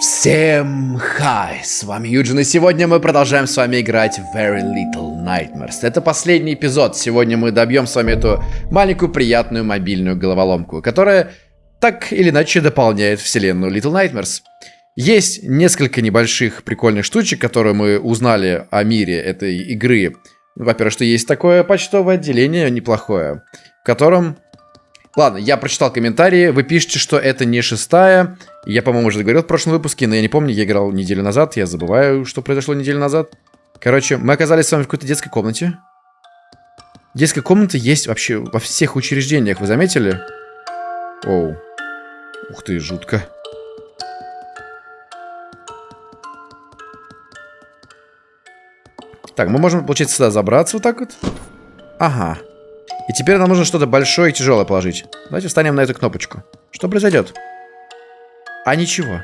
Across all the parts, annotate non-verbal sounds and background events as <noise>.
Всем хай, с вами Юджин, и сегодня мы продолжаем с вами играть Very Little Nightmares. Это последний эпизод, сегодня мы добьем с вами эту маленькую приятную мобильную головоломку, которая так или иначе дополняет вселенную Little Nightmares. Есть несколько небольших прикольных штучек, которые мы узнали о мире этой игры. Во-первых, что есть такое почтовое отделение неплохое, в котором Ладно, я прочитал комментарии. Вы пишете, что это не шестая. Я, по-моему, уже говорил в прошлом выпуске, но я не помню, я играл неделю назад. Я забываю, что произошло неделю назад. Короче, мы оказались с вами в какой-то детской комнате. Детская комната есть вообще во всех учреждениях, вы заметили? Оу. Ух ты, жутко. Так, мы можем, получается, сюда забраться вот так вот. Ага. И теперь нам нужно что-то большое и тяжелое положить. Давайте встанем на эту кнопочку. Что произойдет? А ничего.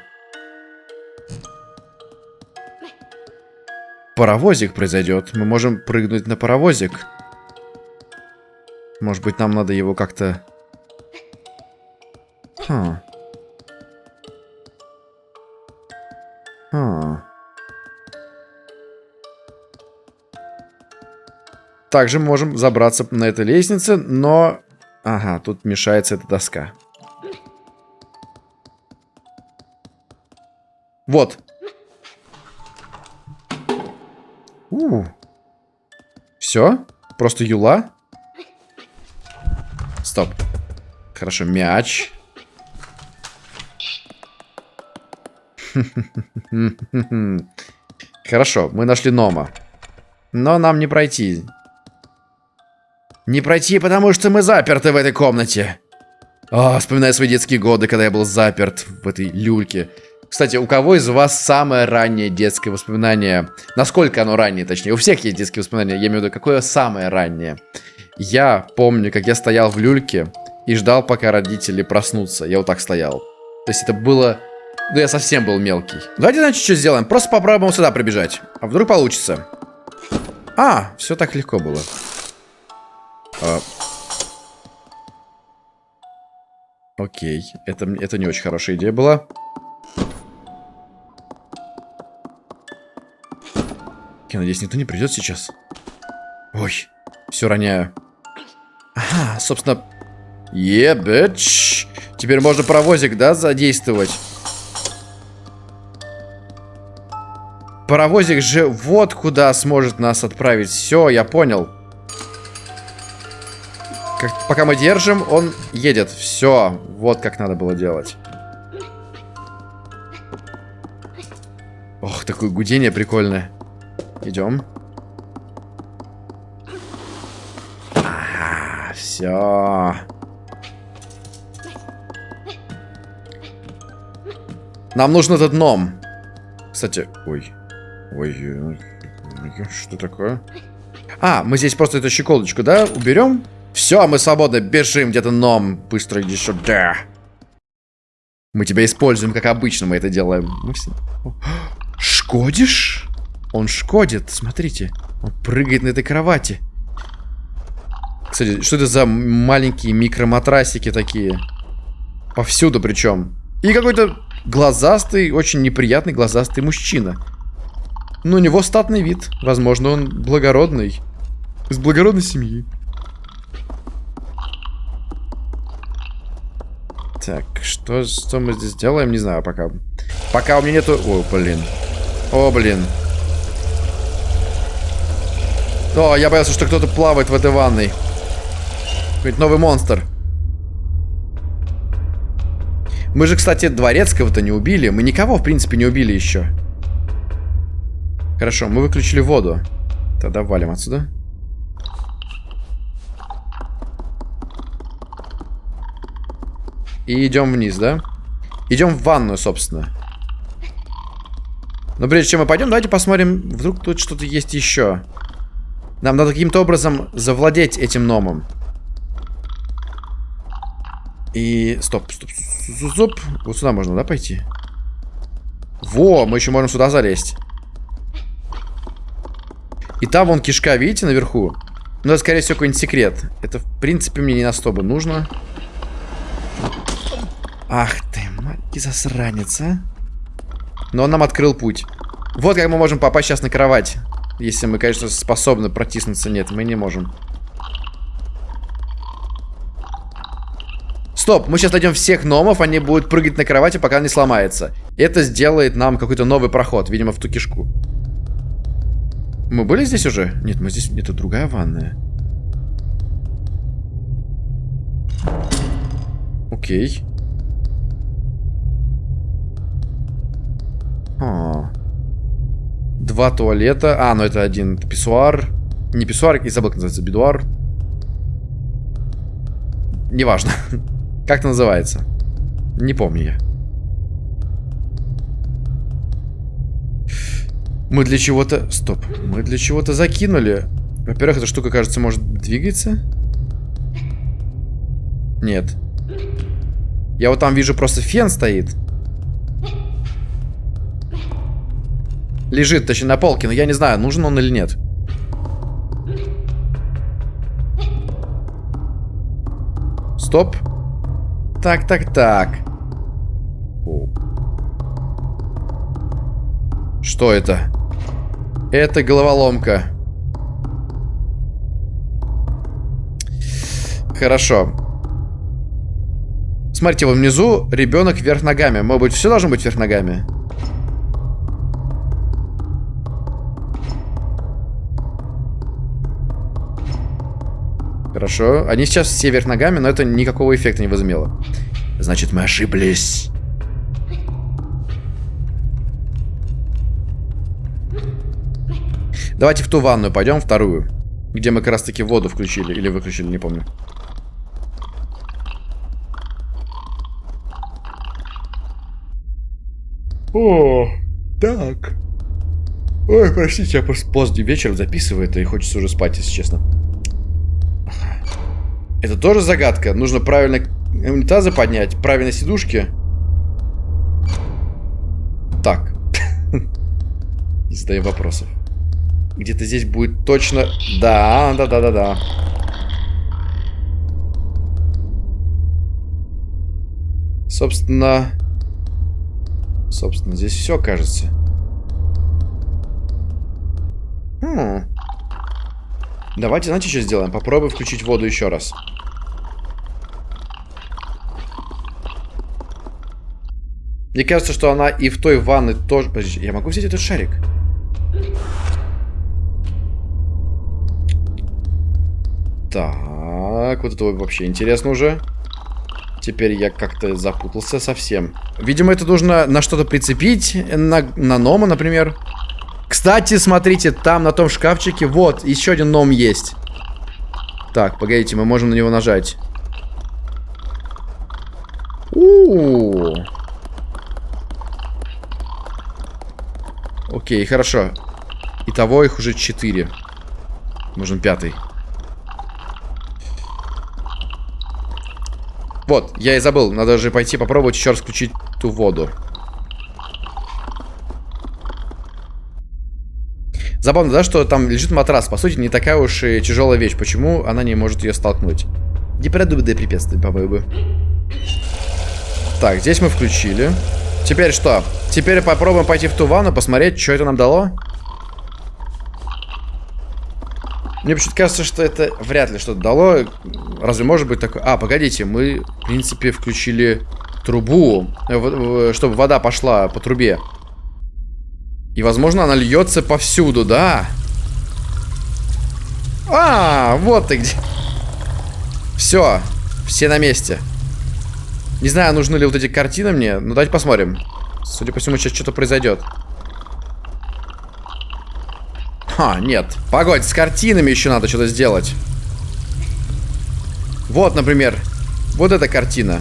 Паровозик произойдет. Мы можем прыгнуть на паровозик. Может быть, нам надо его как-то... Хм. Хм. Также можем забраться на этой лестнице, но... Ага, тут мешается эта доска. Вот. У. Все? Просто юла? Стоп. Хорошо, мяч. <laughs> Хорошо, мы нашли Нома. Но нам не пройти. Не пройти, потому что мы заперты в этой комнате. О, вспоминаю свои детские годы, когда я был заперт в этой люльке. Кстати, у кого из вас самое раннее детское воспоминание? Насколько оно раннее, точнее? У всех есть детские воспоминания, я имею в виду, какое самое раннее? Я помню, как я стоял в люльке и ждал, пока родители проснутся. Я вот так стоял. То есть это было... Ну, я совсем был мелкий. Давайте, значит, что сделаем? Просто попробуем сюда прибежать. А вдруг получится? А, все так легко было. А... Окей, это, это не очень хорошая идея была. Я надеюсь, никто не придет сейчас. Ой, все роняю. Ага, собственно... Ебэч. Теперь можно паровозик, да, задействовать? Паровозик же вот куда сможет нас отправить. Все, я понял. Как, пока мы держим, он едет. Все, вот как надо было делать. Ох, такое гудение прикольное. Идем. Ага, все. Нам нужен этот ном. Кстати, ой. Ой, что такое? А, мы здесь просто эту щеколочку, да, уберем? Все, мы свободны, бежим где-то ном. Быстро иди сюда. Мы тебя используем, как обычно мы это делаем. Мы все... Шкодишь? Он шкодит, смотрите. Он прыгает на этой кровати. Кстати, что это за маленькие микроматрасики такие? Повсюду причем. И какой-то глазастый, очень неприятный глазастый мужчина. Но у него статный вид. Возможно, он благородный. Из благородной семьи. Так, что, что мы здесь делаем, не знаю пока. Пока у меня нету... О, блин. О, блин. О, я боялся, что кто-то плавает в этой ванной. Какой-то новый монстр. Мы же, кстати, дворецкого-то не убили. Мы никого, в принципе, не убили еще. Хорошо, мы выключили воду. Тогда валим отсюда. И идем вниз, да? Идем в ванную, собственно. Но прежде чем мы пойдем, давайте посмотрим, вдруг тут что-то есть еще. Нам надо каким-то образом завладеть этим номом. И... Стоп, стоп, стоп, стоп. Вот сюда можно, да, пойти? Во, мы еще можем сюда залезть. И там вон кишка, видите, наверху? Ну, это, скорее всего, какой-нибудь секрет. Это, в принципе, мне не на бы нужно. Ах ты, мать, засранец, а. Но он нам открыл путь. Вот как мы можем попасть сейчас на кровать. Если мы, конечно, способны протиснуться. Нет, мы не можем. Стоп, мы сейчас найдем всех номов, они будут прыгать на кровати, пока не сломается. Это сделает нам какой-то новый проход, видимо, в ту кишку. Мы были здесь уже? Нет, мы здесь... Это другая ванная. Окей. А. Два туалета. А, ну это один писсуар. Не писсуар, я забыл, как называется, бидуар. Неважно. <laughs> Как это называется? Не помню я. Мы для чего-то... Стоп. Мы для чего-то закинули. Во-первых, эта штука, кажется, может двигаться. Нет. Я вот там вижу просто фен стоит. Лежит, точнее, на полке, но я не знаю, нужен он или нет. Стоп. Так, так, так. Что это? Это головоломка. Хорошо. Смотрите, вот внизу ребенок вверх ногами. Может быть, все должно быть вверх ногами? Хорошо. Они сейчас все вверх ногами, но это никакого эффекта не возымело. Значит, мы ошиблись. Давайте в ту ванную пойдем, вторую. Где мы как раз таки воду включили. Или выключили, не помню. О, так. Ой, простите, я просто поздний вечер записываю это и хочется уже спать, если честно. Это тоже загадка. Нужно правильно унитазы поднять, правильно сидушки. Так. <laughs> Не задаем вопросов. Где-то здесь будет точно... Да, да, да, да, да. Собственно... Собственно, здесь все, кажется. Хм. Давайте, знаете, что сделаем? Попробуем включить воду еще раз. Мне кажется, что она и в той ванной тоже... Подожди, я могу взять этот шарик? Так, вот это вообще интересно уже. Теперь я как-то запутался совсем. Видимо, это нужно на что-то прицепить. На, на Нома, например. Кстати, смотрите, там на том шкафчике, вот, еще один Ном есть. Так, погодите, мы можем на него нажать. У, -у, -у. Окей, хорошо. Итого их уже четыре. Нужен пятый. Вот, я и забыл. Надо же пойти попробовать еще раз включить ту воду. Забавно, да, что там лежит матрас. По сути, не такая уж и тяжелая вещь. Почему она не может ее столкнуть? Непродуманное препятствие, по-моему. Так, здесь мы включили. Теперь что? Теперь попробуем пойти в ту ванну, посмотреть, что это нам дало. Мне почему-то кажется, что это вряд ли что-то дало. Разве может быть такое? А, погодите, мы, в принципе, включили трубу, э, чтобы вода пошла по трубе. И, возможно, она льется повсюду, да? А, вот ты где. Все, все на месте. Не знаю, нужны ли вот эти картины мне, но давайте посмотрим. Судя по всему, сейчас что-то произойдет. Ха, нет. Погодь, с картинами еще надо что-то сделать. Вот, например, вот эта картина.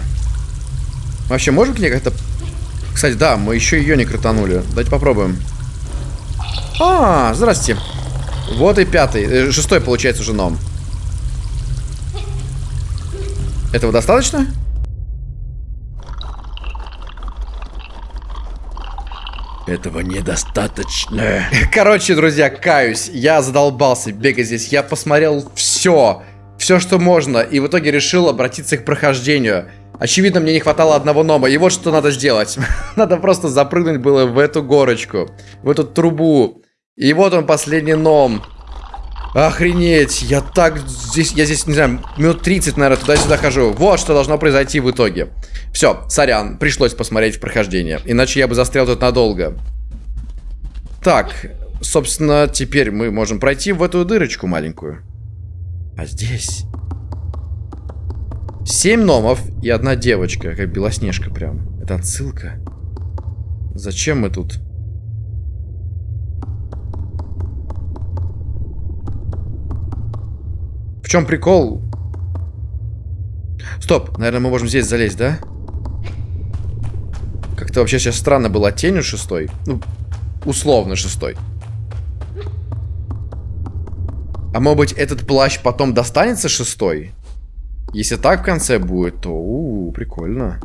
Вообще, можем к ней как-то... Кстати, да, мы еще ее не крутанули. Давайте попробуем. А, здрасте. Вот и пятый. Э, шестой, получается, уже ном. Этого достаточно? Этого недостаточно. <laughs> Короче, друзья, каюсь. Я задолбался бегать здесь. Я посмотрел все. Все, что можно. И в итоге решил обратиться к прохождению. Очевидно, мне не хватало одного нома. И вот что надо сделать. <laughs> надо просто запрыгнуть было в эту горочку. В эту трубу. И вот он, последний ном. Охренеть, я так здесь, я здесь, не знаю, минут 30, наверное, туда-сюда хожу. Вот что должно произойти в итоге. Все, сорян, пришлось посмотреть прохождение. Иначе я бы застрял тут надолго. Так, собственно, теперь мы можем пройти в эту дырочку маленькую. А здесь... Семь номов и одна девочка, как Белоснежка прям. Это отсылка. Зачем мы тут? В чем прикол? Стоп, наверное, мы можем здесь залезть, да? Как-то вообще сейчас странно было тенью шестой. Ну, условно шестой. А может быть, этот плащ потом достанется шестой? Если так в конце будет, то у, -у, прикольно.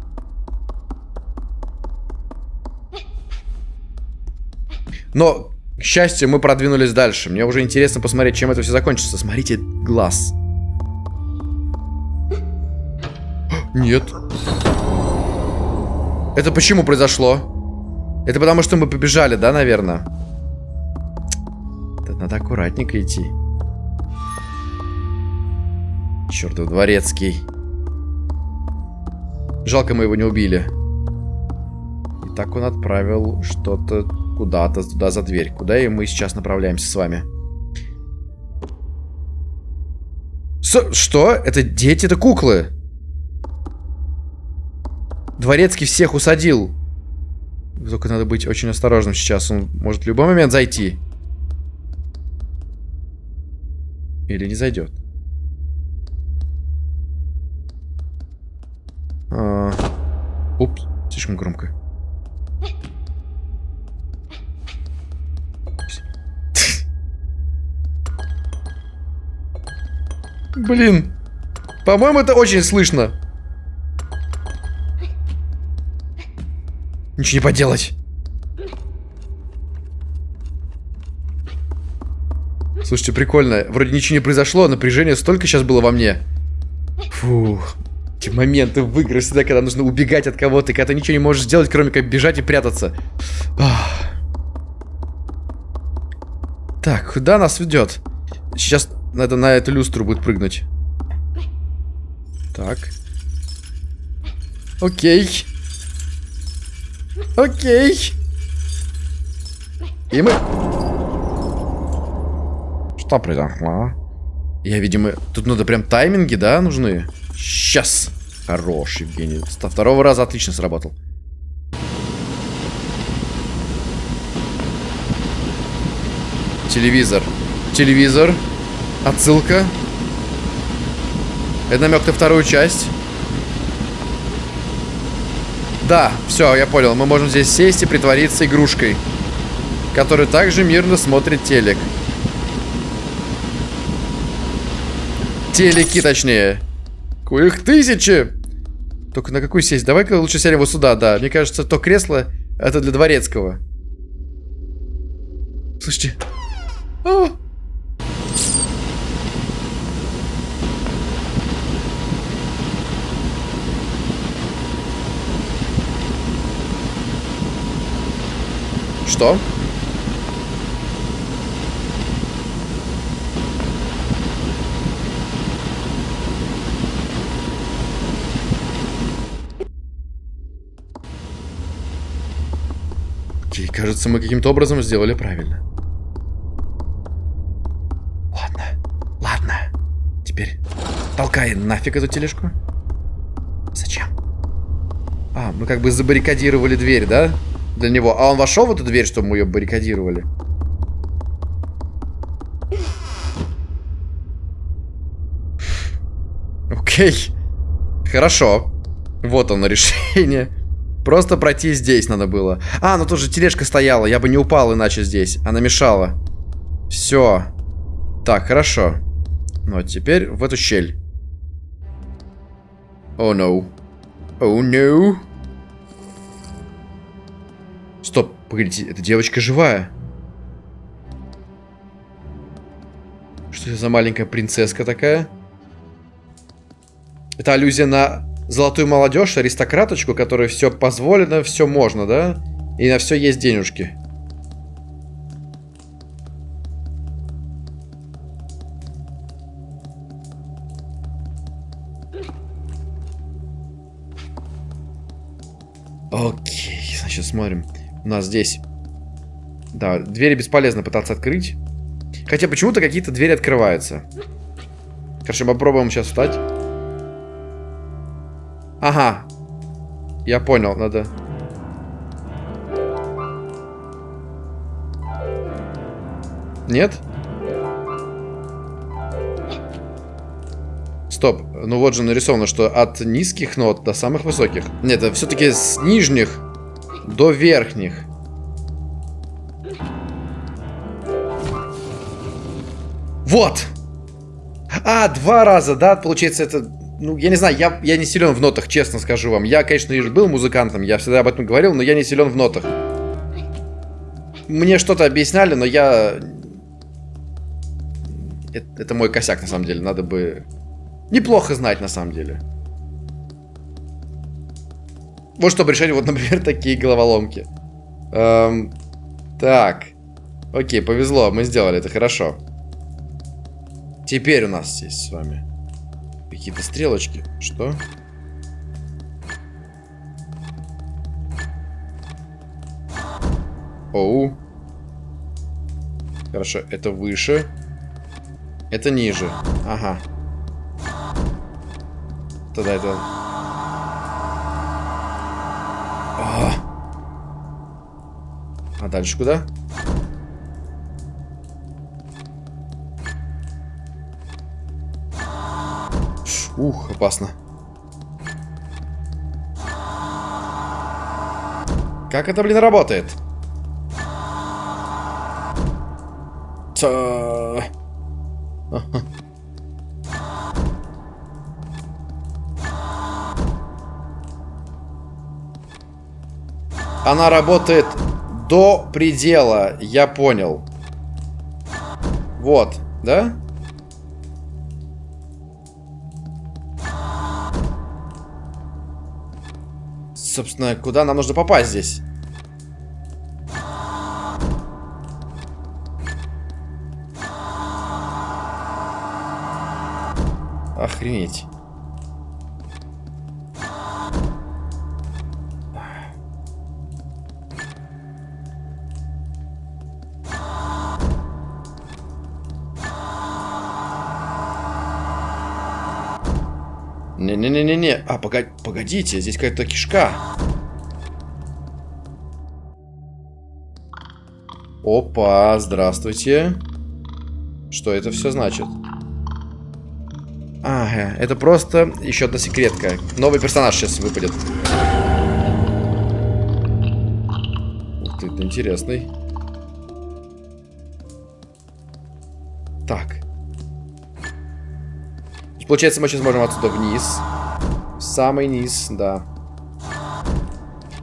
Но, к счастью, мы продвинулись дальше. Мне уже интересно посмотреть, чем это все закончится. Смотрите, глаз. Нет. Это почему произошло? Это потому, что мы побежали, да, наверное? Это надо аккуратненько идти. Чертов дворецкий. Жалко, мы его не убили. И так он отправил что-то куда-то туда за дверь. Куда и мы сейчас направляемся с вами. С что? Это дети, это куклы. Дворецкий всех усадил. Только надо быть очень осторожным сейчас. Он может в любой момент зайти. Или не зайдет. А... Упс, слишком громко. Блин. По-моему, это очень слышно. Ничего не поделать. Слушайте, прикольно. Вроде ничего не произошло, а напряжение столько сейчас было во мне. Фух. Эти моменты в играх всегда, когда нужно убегать от кого-то, когда ты ничего не можешь сделать, кроме как бежать и прятаться. Ах. Так, куда нас ведет? Сейчас надо на эту люстру будет прыгнуть. Так. Окей. Окей. И мы... Что произошло? Я, видимо... Тут надо прям тайминги, да, нужны? Сейчас. Хорош, Евгений. Со второго раза отлично сработал. Телевизор. Телевизор. Отсылка. Это намек на вторую часть. Да, все, я понял. Мы можем здесь сесть и притвориться игрушкой. Который также мирно смотрит телек. Телеки, точнее. Их тысячи! Только на какую сесть? Давай-ка лучше сядем вот сюда, да. Мне кажется, то кресло, это для дворецкого. Слушайте. О! Что? Окей, кажется, мы каким-то образом сделали правильно. Ладно, ладно. Теперь толкай нафиг эту тележку. Зачем? А, мы как бы забаррикадировали дверь, да? Для него. А он вошел в эту дверь, чтобы мы ее баррикадировали? Окей. Хорошо. Вот оно решение. Просто пройти здесь надо было. А, ну тут же тележка стояла. Я бы не упал иначе здесь. Она мешала. Все. Так, хорошо. Ну, а теперь в эту щель. О, oh, no. О, oh, no. Стоп, погодите, эта девочка живая. Что это за маленькая принцесска такая? Это аллюзия на золотую молодежь, аристократочку, которой все позволено, все можно, да? И на все есть денежки. У нас здесь... Да, двери бесполезно пытаться открыть. Хотя почему-то какие-то двери открываются. Короче, попробуем сейчас встать. Ага. Я понял, надо... Нет? Стоп. Ну вот же нарисовано, что от низких нот до самых высоких. Нет, это все-таки с нижних до верхних. Вот! А, два раза, да? Получается, это... Ну, я не знаю, я, я не силен в нотах, честно скажу вам. Я, конечно, и был музыкантом, я всегда об этом говорил, но я не силен в нотах. Мне что-то объясняли, но я... Это, это мой косяк, на самом деле. Надо бы... Неплохо знать, на самом деле. Вот чтобы решать, вот, <laughs> например, такие головоломки. Эм, так. Окей, повезло, мы сделали это хорошо. Теперь у нас есть с вами какие-то стрелочки. Что? Оу. Хорошо, это выше. Это ниже. Ага. Тогда это... А, а дальше куда? Ух, опасно. Как это, блин, работает? Та... Она работает до предела, я понял. Вот, да? собственно, куда нам нужно попасть здесь? Охренеть. Не-не-не-не-не. А, погоди, погодите, здесь какая-то кишка. Опа, здравствуйте. Что это все значит? Ага, это просто еще одна секретка. Новый персонаж сейчас выпадет. Ух ты, это интересный. Получается, мы сейчас можем отсюда вниз. В самый низ, да.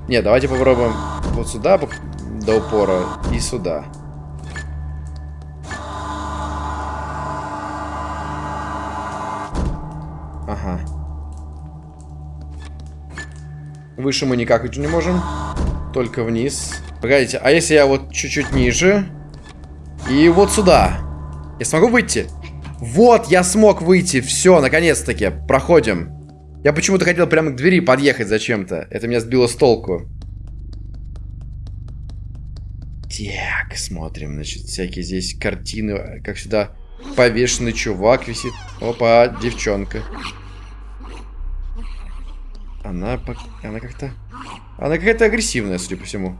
Не, давайте попробуем вот сюда до упора и сюда. Ага. Выше мы никак идти не можем. Только вниз. Погодите, а если я вот чуть-чуть ниже? И вот сюда. Я смогу выйти? Вот, я смог выйти. Все, наконец-таки. Проходим. Я почему-то хотел прямо к двери подъехать зачем-то. Это меня сбило с толку. Так, смотрим. Значит, всякие здесь картины. Как сюда повешенный чувак висит. Опа, девчонка. Она, она как-то... Она какая-то агрессивная, судя по всему.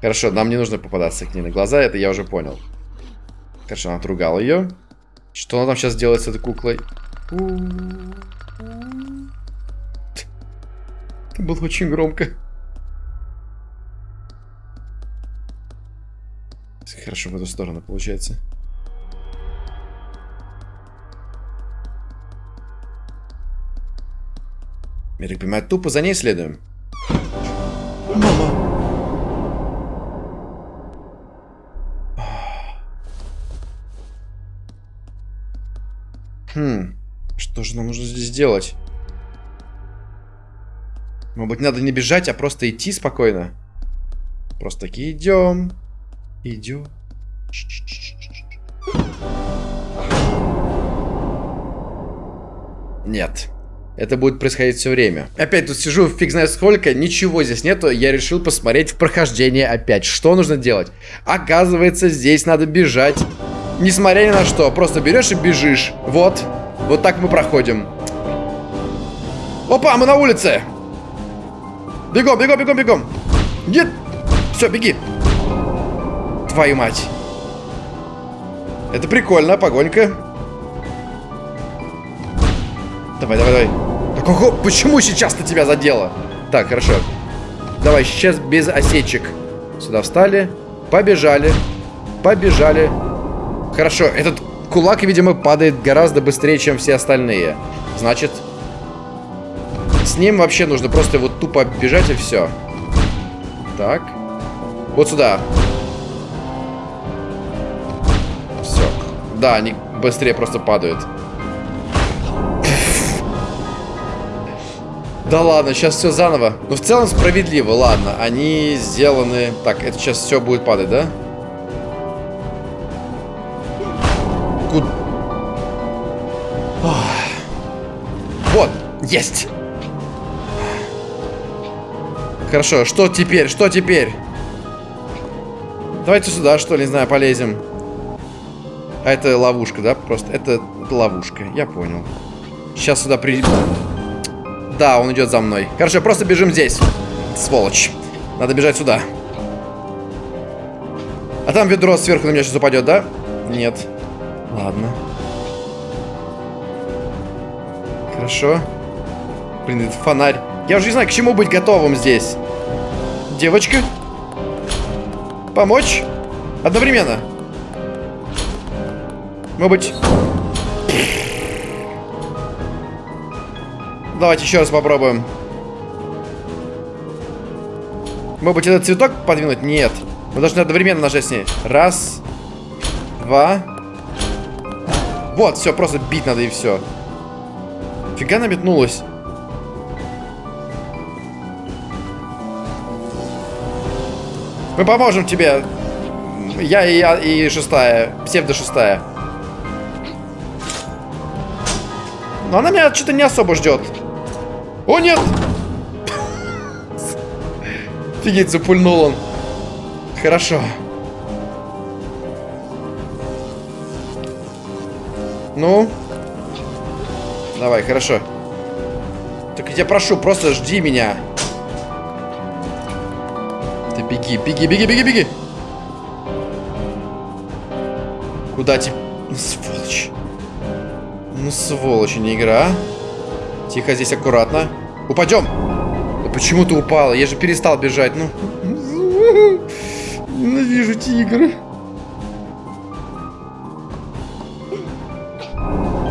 Хорошо, нам не нужно попадаться к ней на глаза, это я уже понял. Хорошо, она отругала ее. Что она там сейчас делает с этой куклой? Это было очень громко. Хорошо, в эту сторону получается. Я так понимаю, тупо за ней следуем. Хм. Что же нам нужно здесь делать? Может быть, надо не бежать, а просто идти спокойно? Просто таки идем. Идем. Нет. Это будет происходить все время. Опять тут сижу, фиг знает сколько, ничего здесь нету. Я решил посмотреть в прохождение опять. Что нужно делать? Оказывается, здесь надо бежать. Несмотря ни на что. Просто берешь и бежишь. Вот. Вот так мы проходим. Опа, мы на улице. Бегом, бегом, бегом, бегом. Нет. Все, беги. Твою мать. Это прикольно, погонька. Давай, давай, давай. Так, ого, почему сейчас-то тебя задело? Так, хорошо. Давай, сейчас без осечек. Сюда встали. Побежали. Побежали. Хорошо, этот кулак, видимо, падает гораздо быстрее, чем все остальные. Значит, с ним вообще нужно просто вот тупо бежать и все. Так. Вот сюда. Все. Да, они быстрее просто падают. Да ладно, сейчас все заново. Но в целом справедливо, ладно. Они сделаны... Так, это сейчас все будет падать, да? Куда? Есть. Хорошо, что теперь? Что теперь? Давайте сюда, что ли, не знаю, полезем. А это ловушка, да? Просто это ловушка, я понял. Сейчас сюда при... Да, он идет за мной. Хорошо, просто бежим здесь. Сволочь. Надо бежать сюда. А там ведро сверху на меня сейчас упадет, да? Нет. Ладно. Хорошо. Блин, это фонарь. Я уже не знаю, к чему быть готовым здесь. Девочка. Помочь? Одновременно. Может быть... Давайте еще раз попробуем. Может быть, этот цветок подвинуть? Нет. Мы должны одновременно нажать с ней. Раз. Два. Вот, все, просто бить надо и все. Фига она Мы поможем тебе. Я и я и шестая. Псевдо шестая. Но она меня что-то не особо ждет. О, нет! <laughs> Офигеть, запульнул он. Хорошо. Ну? Давай, хорошо. Так я прошу, просто жди меня. Беги, беги, беги, беги, беги. Куда тебе? Ну, сволочь. Ну, сволочь, не игра. Тихо, здесь аккуратно. Упадем. Да почему ты упала? Я же перестал бежать. Ну. <laughs> Ненавижу тигры.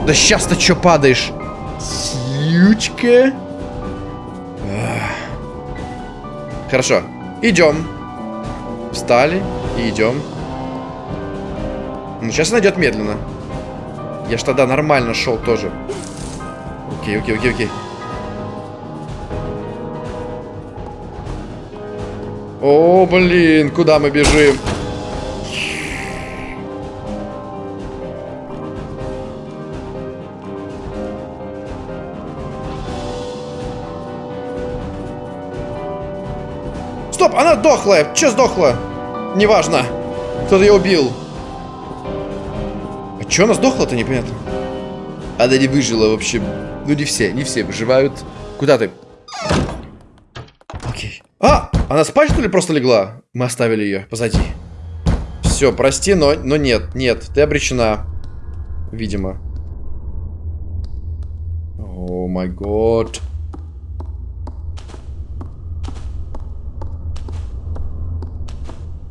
Да сейчас ты что падаешь? Сючка. Хорошо. Идем. Встали и идем. Ну, сейчас найдет медленно. Я ж тогда нормально шел тоже. Окей, окей, окей, окей. О, блин, куда мы бежим? Дохлая. Че сдохла? Неважно. Кто-то ее убил. А че она сдохла-то, непонятно. Она не выжила, в общем. Ну, не все, не все выживают. Куда ты? Окей. А! Она спать, что ли, просто легла? Мы оставили ее позади. Все, прости, но, но нет, нет. Ты обречена. Видимо. О май год.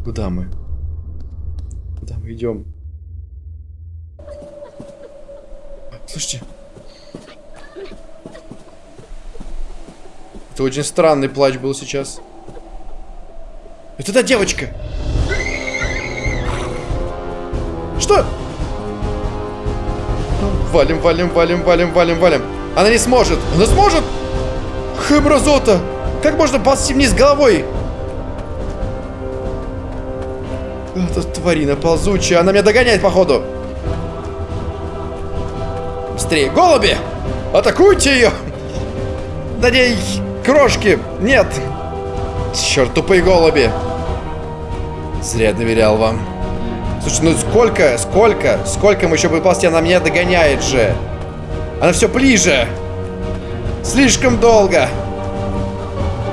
Куда мы? Куда мы идем? Слушайте. Это очень странный плач был сейчас. Это та девочка. Что? Валим, валим, валим, валим, валим, валим. Она не сможет. Она сможет? Хэмразота! Как можно ползти вниз головой? Это тварина ползучая. Она меня догоняет, походу. Быстрее. Голуби! Атакуйте ее! На ней крошки! Нет! Черт, тупые голуби! Зря доверял вам. Слушай, ну сколько, сколько, сколько мы еще будем ползти? Она меня догоняет же. Она все ближе. Слишком долго.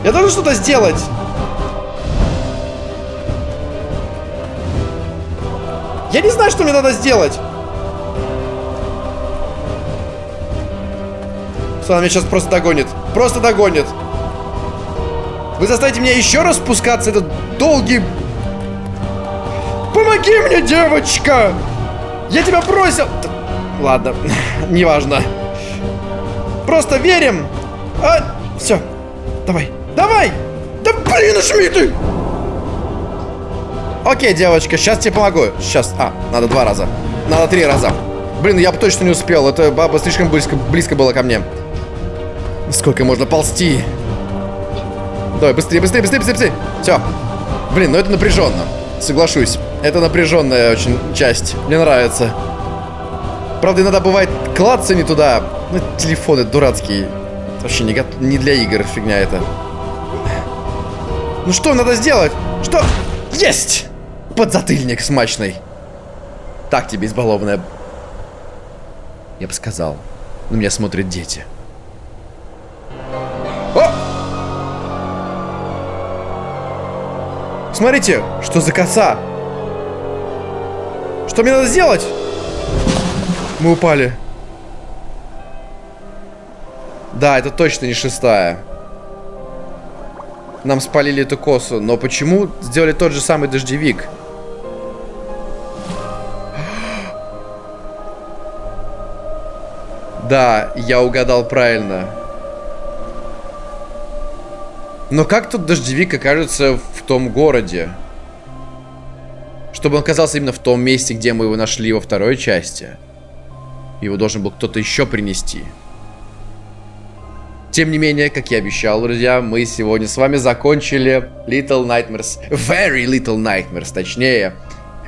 Я должен что-то сделать. Я не знаю, что мне надо сделать. Что она меня сейчас просто догонит. Просто догонит. Вы заставите меня еще раз спускаться этот долгий... Помоги мне, девочка! Я тебя бросил! Ладно, <laughs> неважно. Просто верим. А, все. Давай. Давай! Да блин, ушми ты! Окей, девочка, сейчас тебе помогу. Сейчас. А, надо два раза. Надо три раза. Блин, я бы точно не успел. Это баба слишком близко, близко была ко мне. Сколько можно ползти? Давай, быстрее, быстрее, быстрее, быстрее, быстрее. Все. Блин, ну это напряженно. Соглашусь. Это напряженная очень часть. Мне нравится. Правда, иногда бывает клаться не туда. Ну, телефоны дурацкие. Вообще не, не для игр фигня это. Ну что надо сделать? Что? Есть! Подзатыльник смачный. Так тебе, избалованная. Я бы сказал. На меня смотрят дети. О! Смотрите, что за коса. Что мне надо сделать? Мы упали. Да, это точно не шестая. Нам спалили эту косу. Но почему сделали тот же самый дождевик? Да, я угадал правильно. Но как тут дождевик окажется в том городе? Чтобы он оказался именно в том месте, где мы его нашли во второй части. Его должен был кто-то еще принести. Тем не менее, как я обещал, друзья, мы сегодня с вами закончили Little Nightmares. Very Little Nightmares, точнее.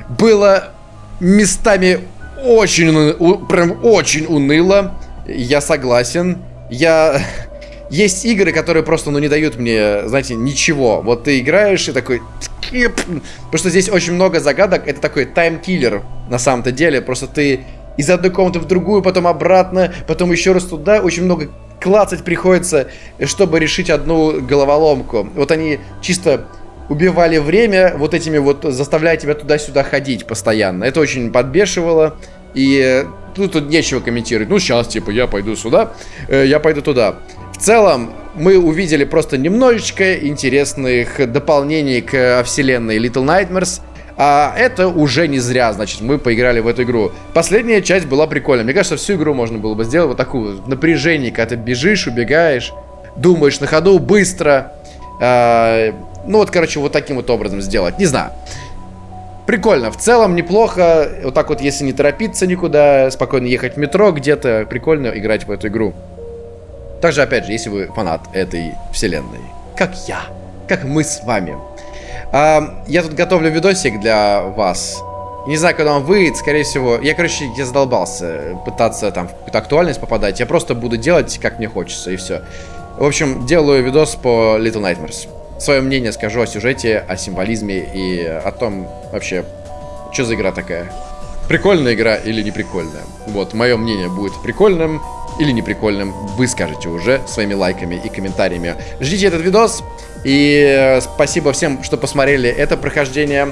Было местами очень, прям очень уныло. Я согласен. Я... <laughs> Есть игры, которые просто, ну, не дают мне, знаете, ничего. Вот ты играешь и такой... Потому что здесь очень много загадок. Это такой таймкиллер на самом-то деле. Просто ты из одной комнаты в другую, потом обратно, потом еще раз туда. Очень много клацать приходится, чтобы решить одну головоломку. Вот они чисто убивали время вот этими вот, заставляя тебя туда-сюда ходить постоянно. Это очень подбешивало. И тут, тут нечего комментировать. Ну, сейчас, типа, я пойду сюда, э, я пойду туда. В целом, мы увидели просто немножечко интересных дополнений к вселенной Little Nightmares. А это уже не зря, значит, мы поиграли в эту игру. Последняя часть была прикольная. Мне кажется, всю игру можно было бы сделать вот такую напряжение, когда ты бежишь, убегаешь, думаешь на ходу, быстро. А, ну вот, короче, вот таким вот образом сделать. Не знаю. Прикольно, в целом неплохо. Вот так вот, если не торопиться никуда, спокойно ехать в метро где-то, прикольно играть в эту игру. Также, опять же, если вы фанат этой вселенной, как я, как мы с вами. А, я тут готовлю видосик для вас. Не знаю, когда он выйдет, скорее всего. Я, короче, я задолбался пытаться там в какую-то актуальность попадать. Я просто буду делать, как мне хочется, и все. В общем, делаю видос по Little Nightmares. Свое мнение скажу о сюжете, о символизме и о том вообще, что за игра такая. Прикольная игра или не прикольная. Вот, мое мнение будет прикольным или неприкольным. Вы скажете уже своими лайками и комментариями. Ждите этот видос. И э, спасибо всем, что посмотрели это прохождение.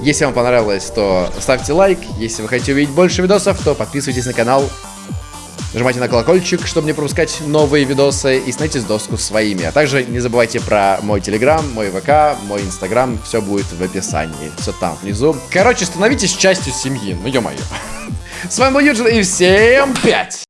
Если вам понравилось, то ставьте лайк. Если вы хотите увидеть больше видосов, то подписывайтесь на канал. Нажимайте на колокольчик, чтобы не пропускать новые видосы и становитесь доску своими. А также не забывайте про мой телеграм, мой ВК, мой инстаграм. Все будет в описании. Все там внизу. Короче, становитесь частью семьи. Ну ё-моё. <laughs> С вами был Юджин и всем пять!